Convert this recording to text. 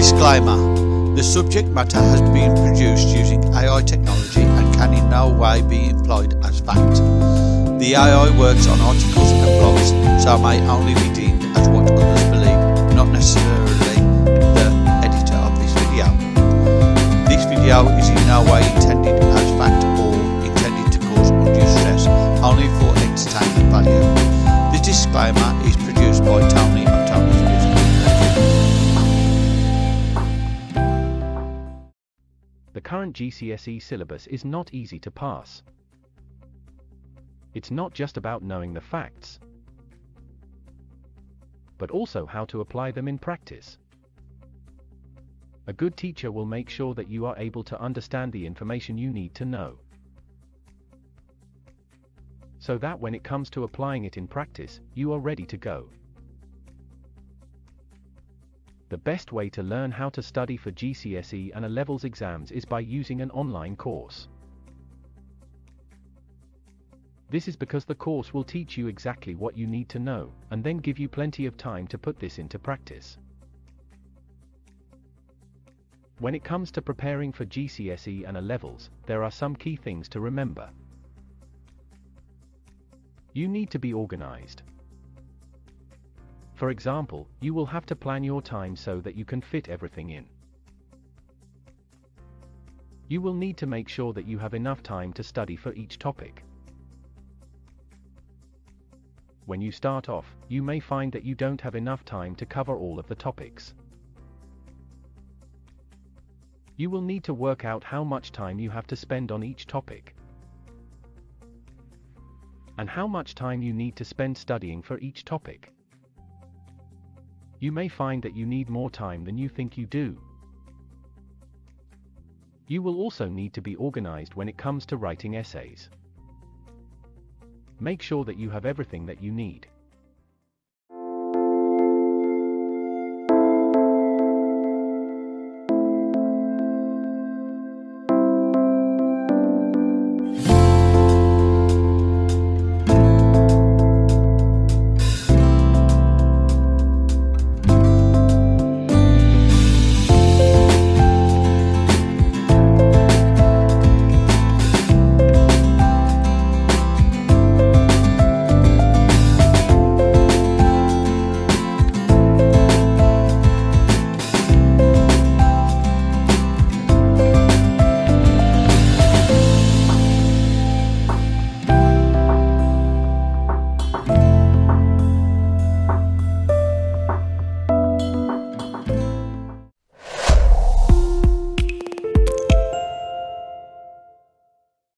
Disclaimer The subject matter has been produced using AI technology and can in no way be employed as fact. The AI works on articles and blogs, so may only be deemed as what current GCSE syllabus is not easy to pass. It's not just about knowing the facts, but also how to apply them in practice. A good teacher will make sure that you are able to understand the information you need to know. So that when it comes to applying it in practice, you are ready to go. The best way to learn how to study for GCSE and A levels exams is by using an online course. This is because the course will teach you exactly what you need to know, and then give you plenty of time to put this into practice. When it comes to preparing for GCSE and A levels, there are some key things to remember. You need to be organized. For example, you will have to plan your time so that you can fit everything in. You will need to make sure that you have enough time to study for each topic. When you start off, you may find that you don't have enough time to cover all of the topics. You will need to work out how much time you have to spend on each topic, and how much time you need to spend studying for each topic. You may find that you need more time than you think you do. You will also need to be organized when it comes to writing essays. Make sure that you have everything that you need.